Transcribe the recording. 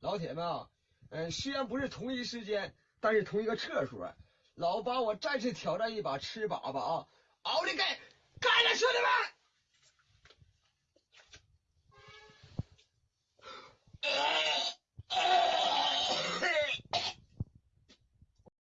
老铁们啊嗯虽然不是同一时间但是同一个厕所老八我再次挑战一把吃粑粑啊。奥利给